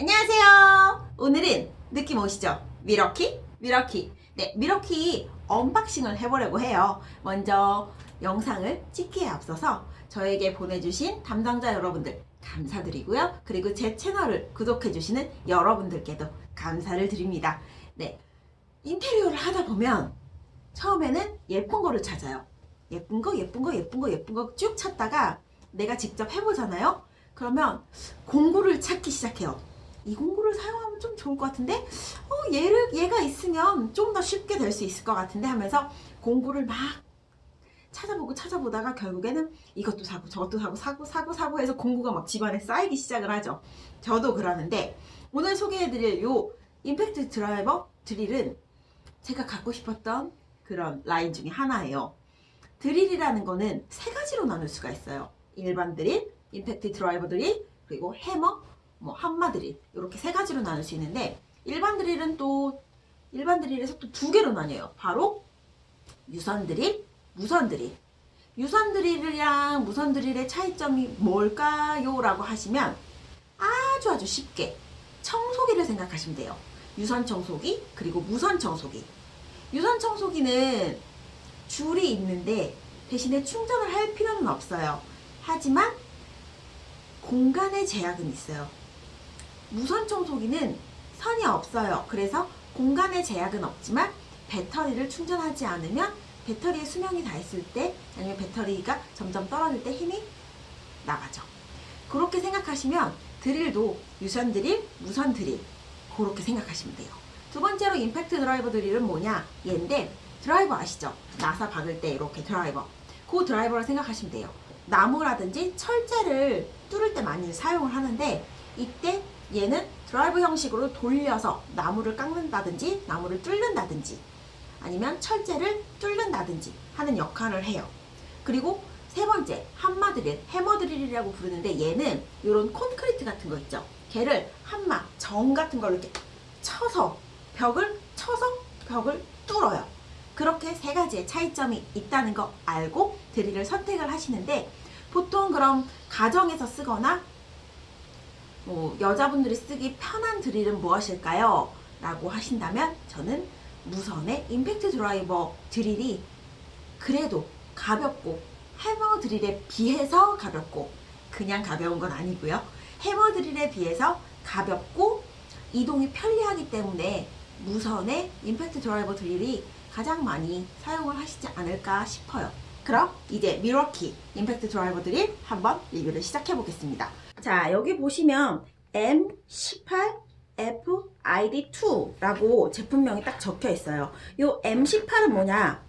안녕하세요. 오늘은 느낌 오시죠? 밀워키? 밀워키. 네, 밀워키 unboxing을 해보려고 해요. 먼저 영상을 찍기에 앞서서 저에게 보내주신 담당자 여러분들 감사드리고요. 그리고 제 채널을 구독해주시는 여러분들께도 감사를 드립니다. 네, 인테리어를 하다 보면 처음에는 예쁜 거를 찾아요. 예쁜 거, 예쁜 거, 예쁜 거, 예쁜 거 쭉 찾다가 내가 직접 해보잖아요. 그러면 공구를 찾기 시작해요. 이 공구를 사용하면 좀 좋을 것 같은데 어, 얘를 얘가 있으면 좀 더 쉽게 될 수 있을 것 같은데 하면서 공구를 막 찾아보고 찾아보다가 결국에는 이것도 사고 저것도 사고 사고 사고 사고 해서 공구가 막 집안에 쌓이기 시작을 하죠. 저도 그러는데 오늘 소개해드릴 요 임팩트 드라이버 드릴은 제가 갖고 싶었던 그런 라인 중에 하나예요. 드릴이라는 거는 세 가지로 나눌 수가 있어요. 일반 드릴, 임팩트 드라이버 드릴, 그리고 해머, 뭐 한마 드릴 이렇게 세 가지로 나눌 수 있는데 일반 드릴은 또 일반 드릴에서 또 두 개로 나뉘어요. 바로 유선 드릴, 무선 드릴. 유선 드릴이랑 무선 드릴의 차이점이 뭘까요? 라고 하시면 아주 아주 쉽게 청소기를 생각하시면 돼요. 유선 청소기 그리고 무선 청소기. 유선 청소기는 줄이 있는데 대신에 충전을 할 필요는 없어요. 하지만 공간의 제약은 있어요. 무선 청소기는 선이 없어요. 그래서 공간의 제약은 없지만 배터리를 충전하지 않으면 배터리의 수명이 다 있을 때 아니면 배터리가 점점 떨어질 때 힘이 나가죠. 그렇게 생각하시면 드릴도 유선 드릴, 무선 드릴 그렇게 생각하시면 돼요. 두 번째로 임팩트 드라이버 드릴은 뭐냐? 얘인데 드라이버 아시죠? 나사 박을 때 이렇게 드라이버 그 드라이버를 생각하시면 돼요. 나무라든지 철제를 뚫을 때 많이 사용을 하는데 이때 얘는 드라이브 형식으로 돌려서 나무를 깎는다든지 나무를 뚫는다든지 아니면 철제를 뚫는다든지 하는 역할을 해요. 그리고 세 번째 한마 드릴, 해머 드릴이라고 부르는데 얘는 이런 콘크리트 같은 거 있죠. 걔를 한마, 정 같은 걸로 이렇게 쳐서 벽을 쳐서 벽을 뚫어요. 그렇게 세 가지의 차이점이 있다는 거 알고 드릴을 선택을 하시는데 보통 그럼 가정에서 쓰거나 뭐 여자분들이 쓰기 편한 드릴은 무엇일까요? 라고 하신다면 저는 무선의 임팩트 드라이버 드릴이 그래도 가볍고 해머 드릴에 비해서 가볍고 그냥 가벼운 건 아니고요. 해머 드릴에 비해서 가볍고 이동이 편리하기 때문에 무선의 임팩트 드라이버 드릴이 가장 많이 사용을 하시지 않을까 싶어요. 그럼 이제 미러키 임팩트 드라이버 드릴 한번 리뷰를 시작해 보겠습니다. 자 여기 보시면 M18FID2라고 제품명이 딱 적혀 있어요. 이 M18은 뭐냐?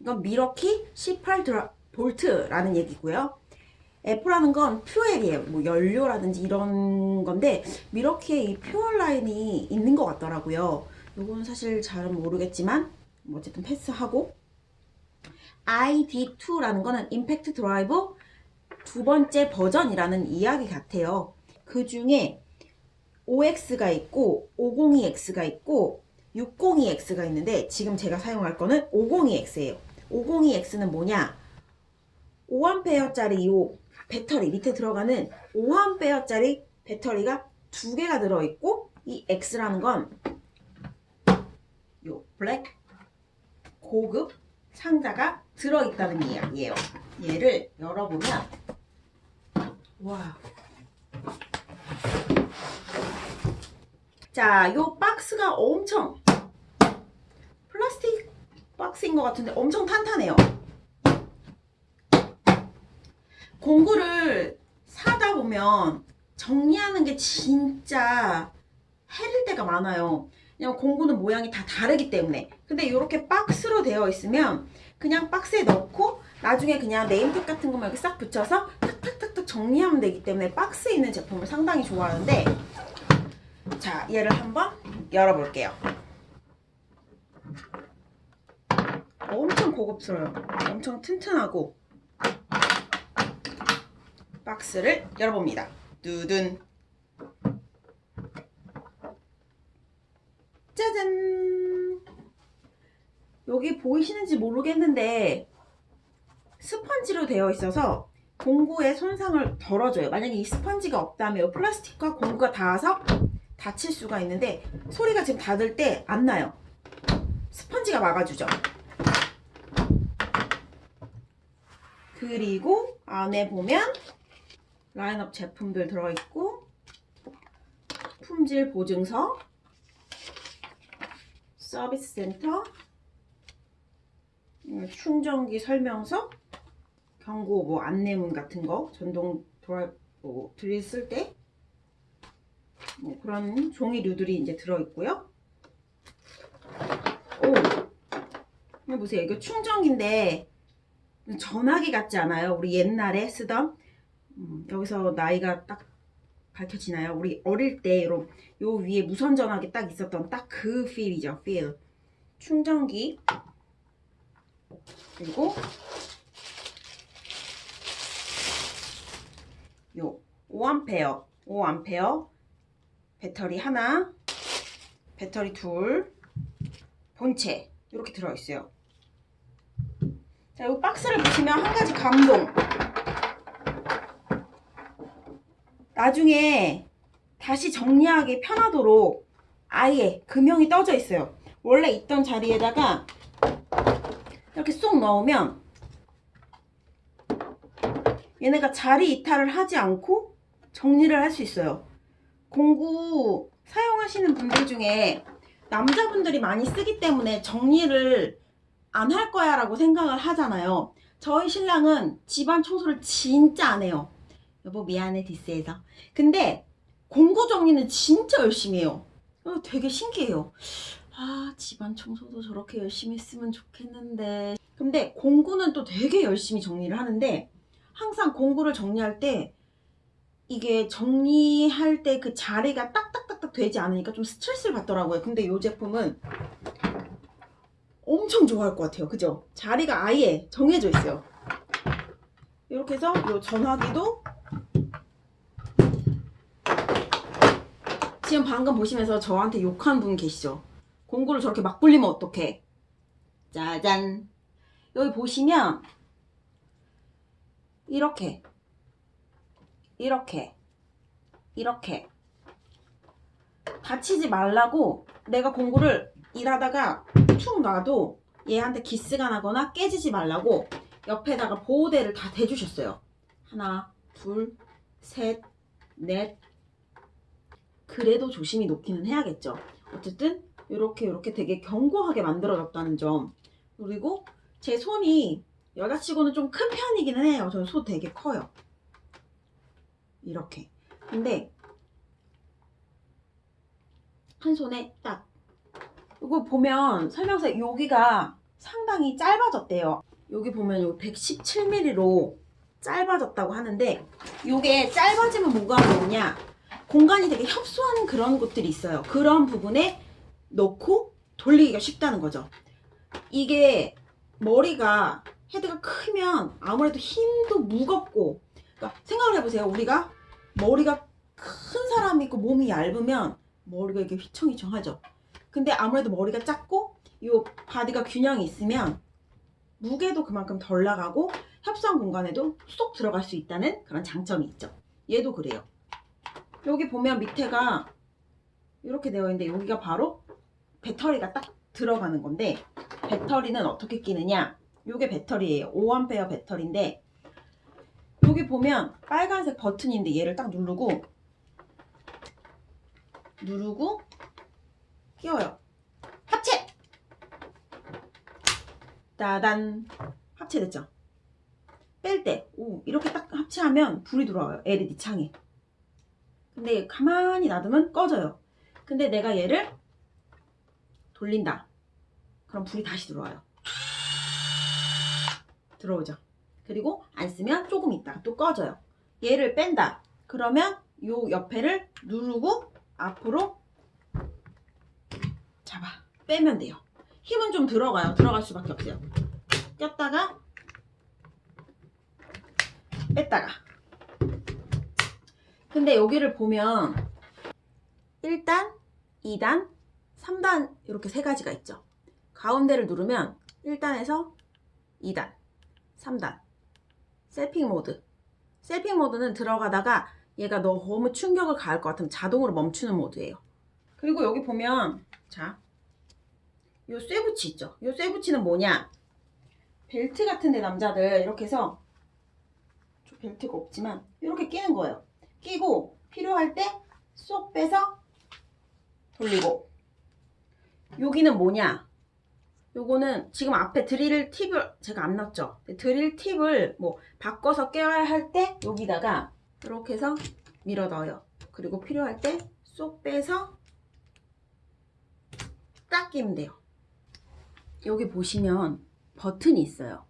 이건 밀워키 18 드라, 볼트라는 얘기고요. F라는 건 fuel이에요. 뭐 연료라든지 이런 건데 밀워키에 이 fuel 라인이 있는 것 같더라고요. 이건 사실 잘은 모르겠지만 뭐 어쨌든 패스하고 ID2라는 거는 임팩트 드라이브 두 번째 버전이라는 이야기 같아요. 그 중에 OX가 있고 502X가 있고 602X가 있는데 지금 제가 사용할 거는 502X예요. 502X는 뭐냐? 5A짜리 이 배터리 밑에 들어가는 5A짜리 배터리가 두 개가 들어있고 이 X라는 건 요 블랙 고급 상자가 들어있다는 이야기예요. 얘를 열어보면 와. 자, 요 박스가 엄청 플라스틱 박스인 것 같은데 엄청 탄탄해요. 공구를 사다 보면 정리하는 게 진짜 해릴 때가 많아요. 그냥 공구는 모양이 다 다르기 때문에 근데 이렇게 박스로 되어 있으면 그냥 박스에 넣고 나중에 그냥 네임택 같은 거만 이렇게 싹 붙여서 탁탁탁탁 정리하면 되기 때문에 박스에 있는 제품을 상당히 좋아하는데 자 얘를 한번 열어볼게요. 엄청 고급스러워요. 엄청 튼튼하고 박스를 열어봅니다. 두둔. 짜잔! 여기 보이시는지 모르겠는데 스펀지로 되어 있어서 공구의 손상을 덜어줘요 만약에 이 스펀지가 없다면 플라스틱과 공구가 닿아서 다칠 수가 있는데 소리가 지금 닫을 때 안 나요. 스펀지가 막아주죠. 그리고 안에 보면 라인업 제품들 들어있고 품질 보증서 서비스 센터 음, 충전기 설명서 경고 뭐 안내문 같은 거 전동 돌아 뭐 드릴 쓸 때 뭐 그런 종이류들이 이제 들어있고요. 오, 보세요. 이거 충전기인데 전화기 같지 않아요? 우리 옛날에 쓰던 음, 여기서 나이가 딱 밝혀지나요? 우리 어릴 때 요, 요 위에 무선 전화기 딱 있었던 딱 그 필이죠. 필. 충전기 그리고 요 5A 5A 배터리 하나 배터리 둘 본체. 이렇게 들어있어요. 자, 이 박스를 보시면 한 가지 감동. 나중에 다시 정리하기 편하도록 아예 금형이 떠져 있어요. 원래 있던 자리에다가 이렇게 쏙 넣으면 얘네가 자리 이탈을 하지 않고 정리를 할 수 있어요. 공구 사용하시는 분들 중에 남자분들이 많이 쓰기 때문에 정리를 안 할 거야 라고 생각을 하잖아요. 저희 신랑은 집안 청소를 진짜 안 해요. 여보 미안해 디스해서. 근데 공구 정리는 진짜 열심히 해요. 어, 되게 신기해요. 아 집안 청소도 저렇게 열심히 했으면 좋겠는데 근데 공구는 또 되게 열심히 정리를 하는데 항상 공구를 정리할 때 이게 정리할 때 그 자리가 딱딱딱딱 되지 않으니까 좀 스트레스를 받더라고요. 근데 이 제품은 엄청 좋아할 것 같아요. 그죠? 자리가 아예 정해져 있어요. 이렇게 해서 이 전화기도 지금 방금 보시면서 저한테 욕한 분 계시죠? 공구를 저렇게 막 불리면 어떡해? 짜잔! 여기 보시면 이렇게. 이렇게. 이렇게. 다치지 말라고 내가 공구를 일하다가 툭 놔도 얘한테 기스가 나거나 깨지지 말라고 옆에다가 보호대를 다 대주셨어요. 하나 둘셋넷. 그래도 조심히 놓기는 해야겠죠. 어쨌든 이렇게 이렇게 되게 견고하게 만들어졌다는 점. 그리고 제 손이 여자치고는 좀 큰 편이기는 해요. 저는 손 되게 커요. 이렇게. 근데 한 손에 딱 이거 보면 설명서에 여기가 상당히 짧아졌대요. 여기 보면 요 117mm로 짧아졌다고 하는데 이게 짧아지면 뭐가 좋냐 공간이 되게 협소한 그런 곳들이 있어요. 그런 부분에 넣고 돌리기가 쉽다는 거죠. 이게 머리가 헤드가 크면 아무래도 힘도 무겁고 그러니까 생각을 해보세요. 우리가 머리가 큰 사람이 있고 몸이 얇으면 머리가 이렇게 휘청휘청하죠. 근데 아무래도 머리가 작고 이 바디가 균형이 있으면 무게도 그만큼 덜 나가고 협소한 공간에도 쏙 들어갈 수 있다는 그런 장점이 있죠. 얘도 그래요. 여기 보면 밑에가 이렇게 되어 있는데 여기가 바로 배터리가 딱 들어가는 건데 배터리는 어떻게 끼느냐 요게 배터리예요 5A 배터리인데 여기 보면 빨간색 버튼인데 얘를 딱 누르고 누르고 끼워요. 합체! 따단! 합체됐죠? 뺄 때 오 이렇게 딱 합체하면 불이 들어와요 LED 창에 근데 가만히 놔두면 꺼져요. 근데 내가 얘를 돌린다. 그럼 불이 다시 들어와요 들어오죠. 그리고 안 쓰면 조금 있다가 또 꺼져요. 얘를 뺀다. 그러면 요 옆에를 누르고 앞으로 잡아 빼면 돼요. 힘은 좀 들어가요. 들어갈 수밖에 없어요. 꼈다가 뺐다가 근데 여기를 보면 1단, 2단, 3단 이렇게 세 가지가 있죠. 가운데를 누르면 1단에서 2단 3단 셀핑 모드 셀핑 모드는 들어가다가 얘가 너무 충격을 가할 것 같으면 자동으로 멈추는 모드예요 그리고 여기 보면 자, 요 쇠붙이 있죠. 요 쇠붙이는 뭐냐? 벨트 같은데 남자들 이렇게 해서 저 벨트가 없지만 이렇게 끼는 거예요. 끼고 필요할 때 쏙 빼서 돌리고 여기는 뭐냐? 요거는 지금 앞에 드릴 팁을 제가 안 넣었죠. 드릴 팁을 뭐 바꿔서 껴야 할 때 여기다가 이렇게 해서 밀어 넣어요. 그리고 필요할 때 쏙 빼서 딱 끼면 돼요. 여기 보시면 버튼이 있어요.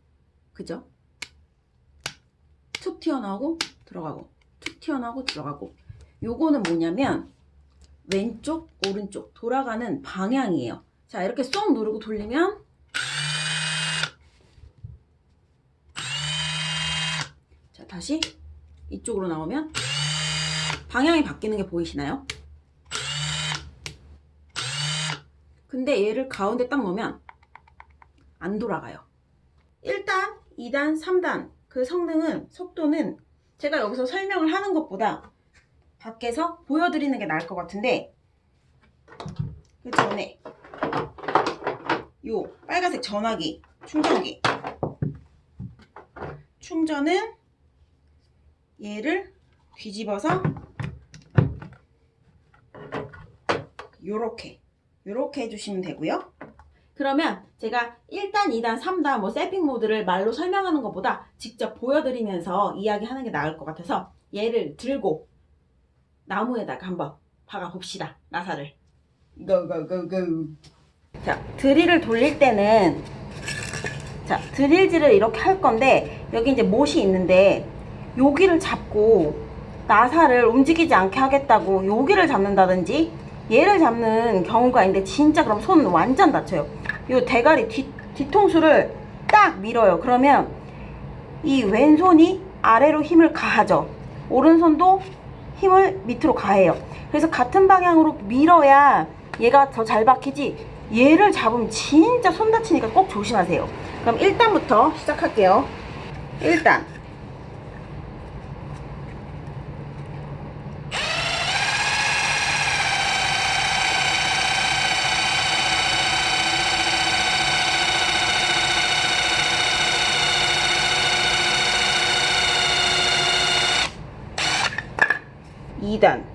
그죠? 툭 튀어나오고 들어가고 툭 튀어나오고 들어가고 요거는 뭐냐면 왼쪽 오른쪽 돌아가는 방향이에요. 자 이렇게 쏙 누르고 돌리면 자 다시 이쪽으로 나오면 방향이 바뀌는 게 보이시나요? 근데 얘를 가운데 딱 놓으면 안 돌아가요. 1단, 2단, 3단 그 성능은 속도는 제가 여기서 설명을 하는 것보다 밖에서 보여드리는 게 나을 것 같은데 그 전에 요 빨간색 전화기 충전기. 충전은 얘를 뒤집어서 요렇게 요렇게 해주시면 되고요. 그러면 제가 1단, 2단, 3단 뭐 세핑 모드를 말로 설명하는 것보다 직접 보여드리면서 이야기하는 게 나을 것 같아서 얘를 들고 나무에다가 한번 박아봅시다 나사를. 고고고고 자 드릴을 돌릴 때는 자 드릴질을 이렇게 할 건데 여기 이제 못이 있는데 여기를 잡고 나사를 움직이지 않게 하겠다고 여기를 잡는다든지 얘를 잡는 경우가 있는데 진짜 그럼 손 완전 다쳐요. 이 대가리 뒤, 뒤통수를 딱 밀어요. 그러면 이 왼손이 아래로 힘을 가하죠. 오른손도 힘을 밑으로 가해요. 그래서 같은 방향으로 밀어야 얘가 더 잘 박히지 얘를 잡으면 진짜 손 다치니까 꼭 조심하세요. 그럼 1단부터 시작할게요. 1단. 이단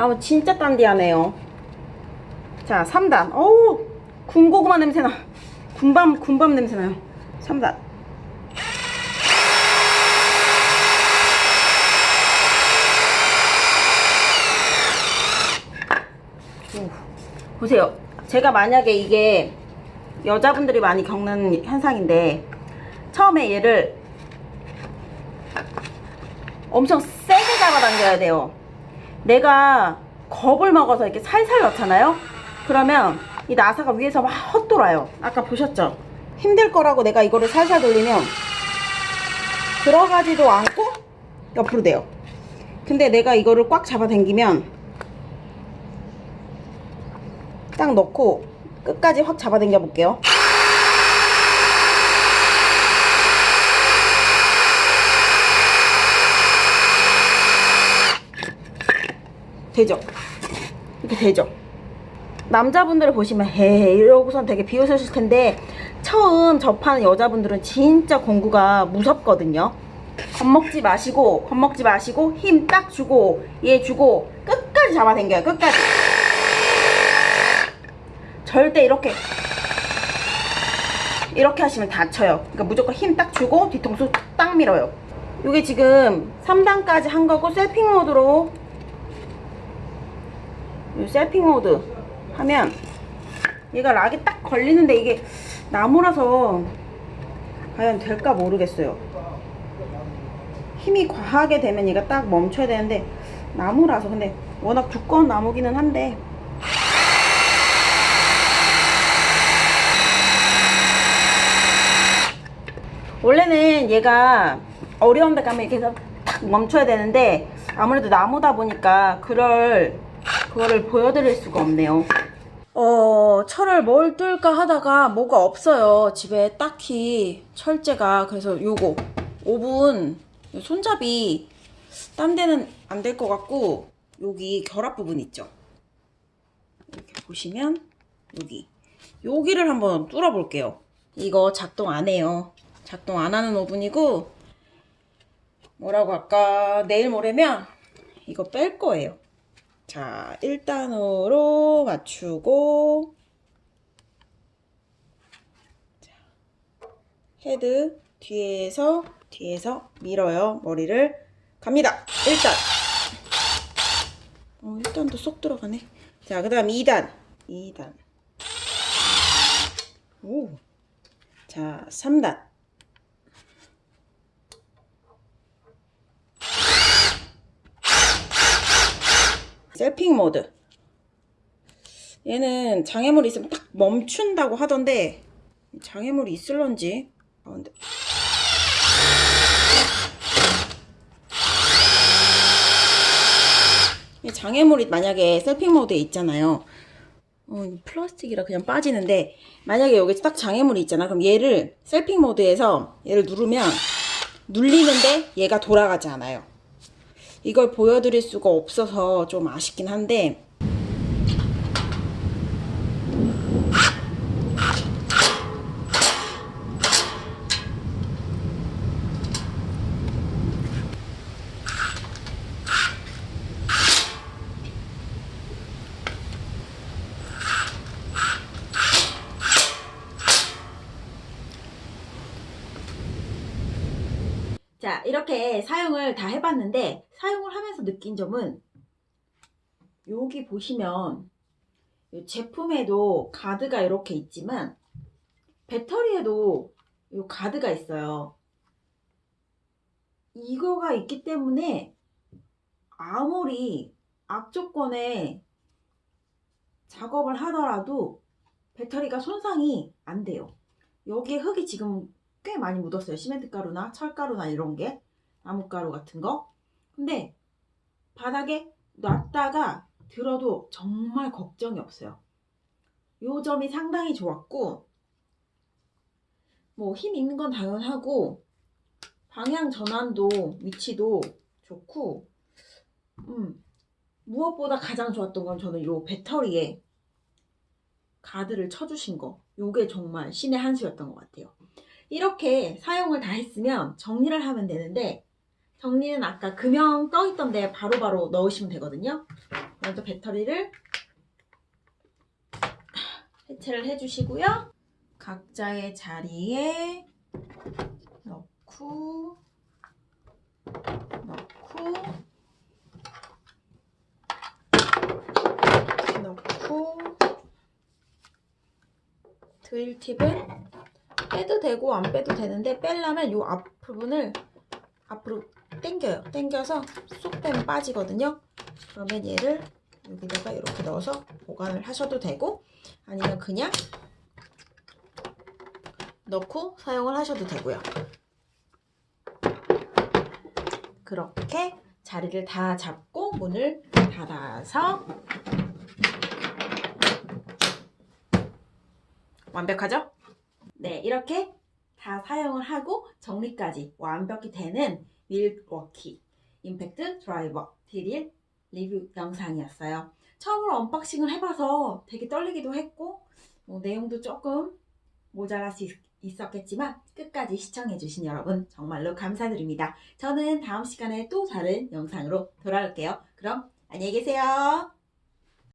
나무 진짜 단디하네요. 자, 3단. 어우, 군고구마 냄새나. 군밤, 군밤 냄새나요. 3단. 보세요. 제가 만약에 이게 여자분들이 많이 겪는 현상인데 처음에 얘를 엄청 세게 잡아당겨야 돼요. 내가 겁을 먹어서 이렇게 살살 넣잖아요. 그러면 이 나사가 위에서 막 헛돌아요. 아까 보셨죠? 힘들 거라고 내가 이거를 살살 돌리면 들어가지도 않고 옆으로 돼요. 근데 내가 이거를 꽉 잡아 당기면 딱 넣고 끝까지 확 잡아 당겨 볼게요. 되죠? 이렇게 되죠? 남자분들 보시면 헤 이러고선 되게 비웃으실 텐데 처음 접하는 여자분들은 진짜 공구가 무섭거든요. 겁먹지 마시고 겁먹지 마시고 힘 딱 주고 얘 주고 끝까지 잡아당겨요. 끝까지. 절대 이렇게 이렇게 하시면 다쳐요. 그러니까 무조건 힘 딱 주고 뒤통수 딱 밀어요. 이게 지금 3단까지 한 거고 셀핑 모드로 이 셀핑 모드 하면 얘가 락이 딱 걸리는데 이게 나무라서 과연 될까 모르겠어요. 힘이 과하게 되면 얘가 딱 멈춰야 되는데 나무라서 근데 워낙 두꺼운 나무기는 한데 원래는 얘가 어려운 데 가면 이렇게 해서 탁 멈춰야 되는데 아무래도 나무다 보니까 그럴 그거를 보여드릴 수가 없네요 어, 철을 뭘 뜰까 하다가 뭐가 없어요. 집에 딱히 철제가. 그래서 요거 오븐 손잡이 딴 데는 안 될 것 같고 여기 결합 부분 있죠. 이렇게 보시면 여기 여기를 한번 뚫어 볼게요. 이거 작동 안 해요. 작동 안 하는 오븐이고 뭐라고 할까 내일 모레면 이거 뺄 거예요. 자, 1단으로 맞추고 자, 헤드 뒤에서 뒤에서 밀어요. 머리를 갑니다. 1단. 어, 1단도 쏙 들어가네. 자, 그 다음 2단. 2단. 오. 자, 3단. 셀핑 모드. 얘는 장애물이 있으면 딱 멈춘다고 하던데 장애물이 있을런지. 아, 근데 이 장애물이 만약에 셀핑 모드에 있잖아요. 어, 이 플라스틱이라 그냥 빠지는데 만약에 여기 딱 장애물이 있잖아. 그럼 얘를 셀핑 모드에서 얘를 누르면 눌리는데 얘가 돌아가지 않아요. 이걸 보여드릴 수가 없어서 좀 아쉽긴 한데 자, 이렇게 사용을 다 해봤는데 사용을 하면서 느낀 점은 여기 보시면 이 제품에도 가드가 이렇게 있지만 배터리에도 이 가드가 있어요. 이거가 있기 때문에 아무리 악조건에 작업을 하더라도 배터리가 손상이 안 돼요. 여기에 흙이 지금 꽤 많이 묻었어요. 시멘트 가루나 철가루나 이런 게 나무가루 같은 거. 근데 바닥에 놨다가 들어도 정말 걱정이 없어요. 요 점이 상당히 좋았고 뭐 힘 있는 건 당연하고 방향 전환도 위치도 좋고 음 무엇보다 가장 좋았던 건 저는 요 배터리에 가드를 쳐주신 거 요게 정말 신의 한 수였던 것 같아요. 이렇게 사용을 다 했으면 정리를 하면 되는데 정리는 아까 금형 떠있던 데 바로바로 넣으시면 되거든요. 먼저 배터리를 해체를 해주시고요. 각자의 자리에 넣고 넣고 넣고 드릴 팁은 빼도 되고 안 빼도 되는데 빼려면 이 앞부분을 앞으로 당겨요. 당겨서 쏙 빼면 빠지거든요. 그러면 얘를 여기다가 이렇게 넣어서 보관을 하셔도 되고 아니면 그냥 넣고 사용을 하셔도 되고요. 그렇게 자리를 다 잡고 문을 닫아서 완벽하죠? 네, 이렇게 다 사용을 하고 정리까지 완벽히 되는 밀워키 임팩트 드라이버 드릴 리뷰 영상이었어요. 처음으로 unboxing을 해봐서 되게 떨리기도 했고 뭐 내용도 조금 모자랄 수 있, 있었겠지만 끝까지 시청해주신 여러분 정말로 감사드립니다. 저는 다음 시간에 또 다른 영상으로 돌아올게요. 그럼 안녕히 계세요.